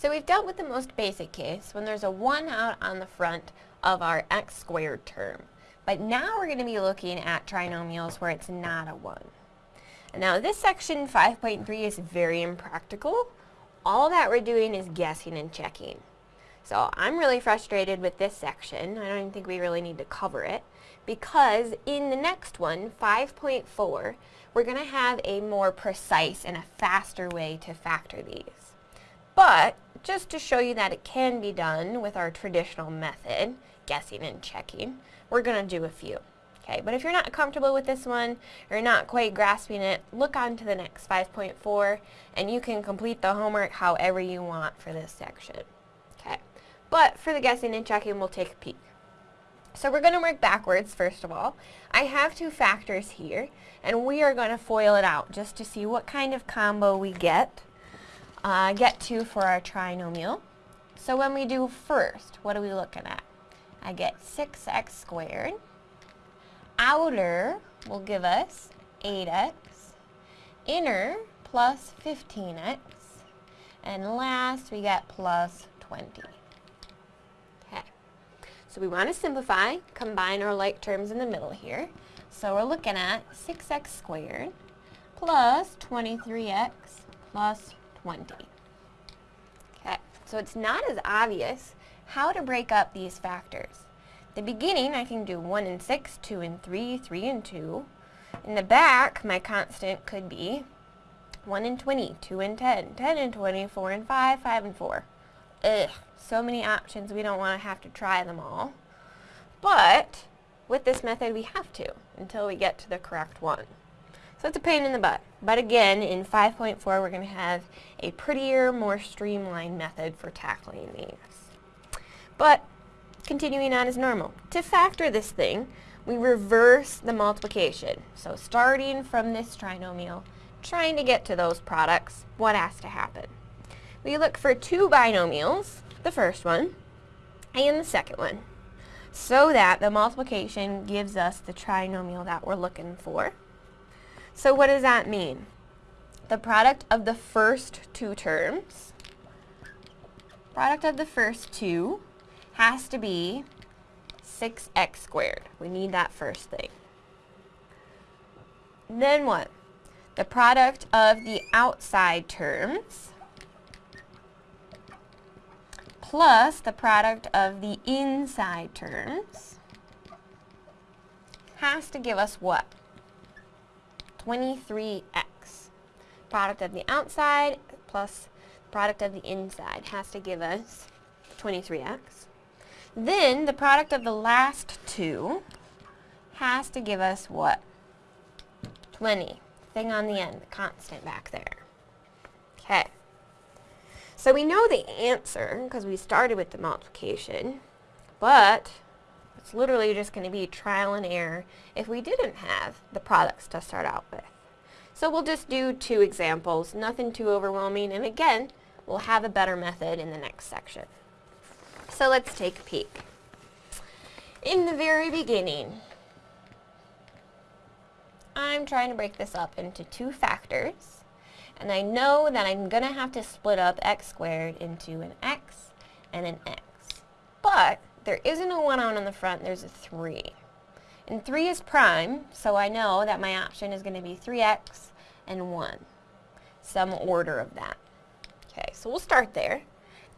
So we've dealt with the most basic case when there's a 1 out on the front of our x squared term. But now we're going to be looking at trinomials where it's not a 1. And now this section 5.3 is very impractical. All that we're doing is guessing and checking. So I'm really frustrated with this section. I don't even think we really need to cover it because in the next one, 5.4, we're going to have a more precise and a faster way to factor these. But just to show you that it can be done with our traditional method, guessing and checking, we're going to do a few. Okay, but if you're not comfortable with this one, or you're not quite grasping it, look on to the next 5.4 and you can complete the homework however you want for this section. Okay, but for the guessing and checking, we'll take a peek. So we're going to work backwards first of all. I have two factors here and we are going to FOIL it out just to see what kind of combo we get, uh, get to for our trinomial. So when we do first, what are we looking at? I get 6x squared. Outer will give us 8x. Inner plus 15x. And last we get plus 20. Okay. So we want to simplify, combine our like terms in the middle here. So we're looking at 6x squared plus 23x plus 20. Okay, so it's not as obvious how to break up these factors. the beginning, I can do 1 and 6, 2 and 3, 3 and 2. In the back, my constant could be 1 and 20, 2 and 10, 10 and 20, 4 and 5, 5 and 4. Ugh, so many options, we don't want to have to try them all. But, with this method, we have to, until we get to the correct one. So it's a pain in the butt. But again, in 5.4, we're going to have a prettier, more streamlined method for tackling these. But continuing on as normal. To factor this thing, we reverse the multiplication. So starting from this trinomial, trying to get to those products, what has to happen? We look for two binomials, the first one, and the second one, so that the multiplication gives us the trinomial that we're looking for. So what does that mean? The product of the first two terms, product of the first two, has to be 6x squared. We need that first thing. Then what? The product of the outside terms plus the product of the inside terms has to give us what? 23x. Product of the outside plus product of the inside has to give us 23x. Then the product of the last two has to give us what? 20. Thing on the end, the constant back there. Okay. So we know the answer because we started with the multiplication, but it's literally just going to be trial and error if we didn't have the products to start out with. So we'll just do two examples, nothing too overwhelming, and again, we'll have a better method in the next section. So let's take a peek. In the very beginning, I'm trying to break this up into two factors. And I know that I'm going to have to split up x squared into an x and an x. But there isn't a 1 out on the front, there's a 3. And 3 is prime, so I know that my option is going to be 3x and 1. Some order of that. Okay, so we'll start there.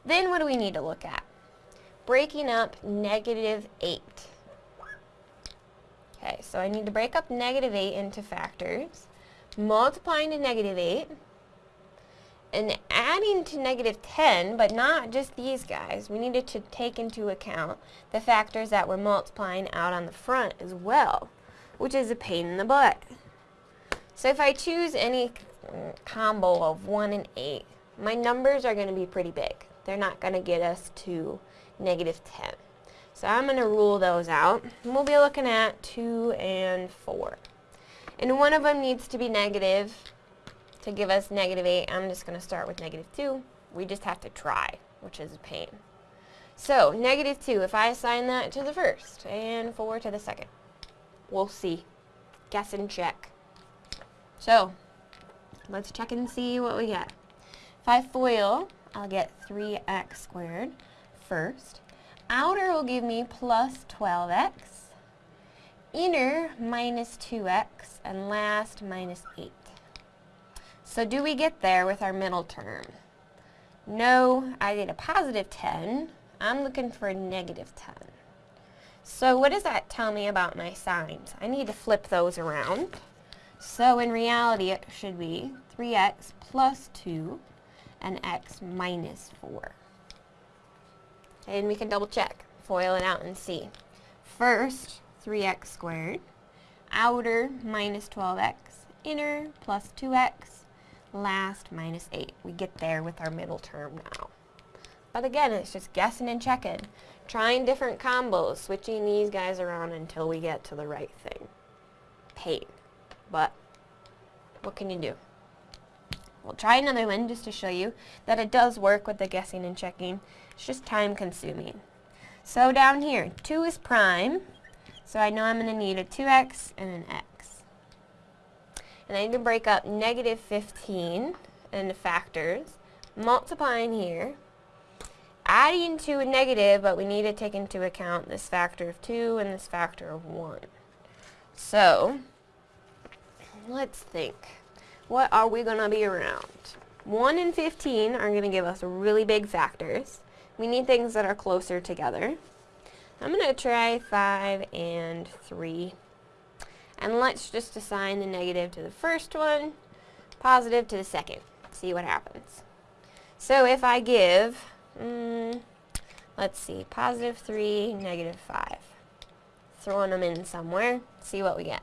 Then what do we need to look at? breaking up negative 8. Okay, so I need to break up negative 8 into factors, multiplying to negative 8, and adding to negative 10, but not just these guys. We needed to take into account the factors that we're multiplying out on the front as well, which is a pain in the butt. So if I choose any combo of 1 and 8, my numbers are going to be pretty big. They're not going to get us to negative 10. So I'm going to rule those out. And we'll be looking at 2 and 4. And one of them needs to be negative to give us negative 8. I'm just going to start with negative 2. We just have to try, which is a pain. So, negative 2, if I assign that to the first and 4 to the second, we'll see. Guess and check. So, let's check and see what we get. If I FOIL I'll get 3x squared first. Outer will give me plus 12x. Inner minus 2x. And last minus 8. So do we get there with our middle term? No, I get a positive 10. I'm looking for a negative 10. So what does that tell me about my signs? I need to flip those around. So in reality it should be 3x plus 2 and x minus 4. And we can double check, FOIL it out and see. First, 3x squared, outer minus 12x, inner plus 2x, last minus 8. We get there with our middle term now. But again, it's just guessing and checking. Trying different combos, switching these guys around until we get to the right thing. Pain. But, what can you do? We'll try another one just to show you that it does work with the guessing and checking. It's just time consuming. So down here, 2 is prime, so I know I'm going to need a 2x and an x. And I need to break up negative 15 into factors, multiplying here, adding to a negative, but we need to take into account this factor of 2 and this factor of 1. So, let's think. What are we going to be around? 1 and 15 are going to give us really big factors. We need things that are closer together. I'm going to try 5 and 3. And let's just assign the negative to the first one, positive to the second. See what happens. So if I give, mm, let's see, positive 3, negative 5. Throwing them in somewhere, see what we get.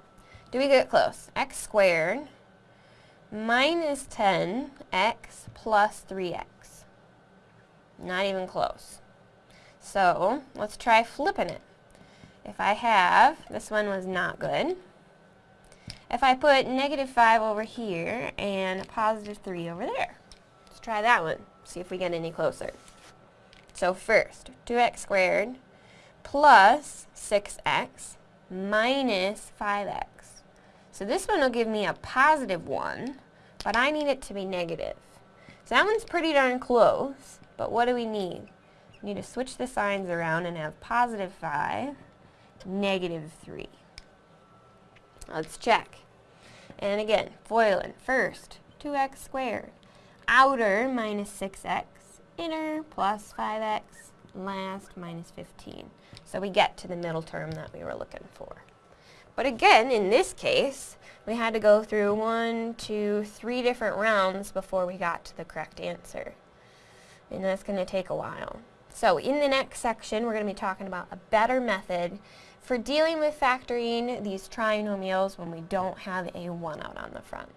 Do we get close? x squared minus 10x plus 3x. Not even close. So, let's try flipping it. If I have, this one was not good. If I put negative 5 over here and positive 3 over there. Let's try that one. See if we get any closer. So first, 2x squared plus 6x minus 5x. So this one will give me a positive 1, but I need it to be negative. So that one's pretty darn close, but what do we need? We need to switch the signs around and have positive 5, negative 3. Let's check. And again, FOILing. First, 2x squared. Outer minus 6x. Inner plus 5x. Last minus 15. So we get to the middle term that we were looking for. But again, in this case, we had to go through one, two, three different rounds before we got to the correct answer. And that's going to take a while. So in the next section, we're going to be talking about a better method for dealing with factoring these trinomials when we don't have a 1 out on the front.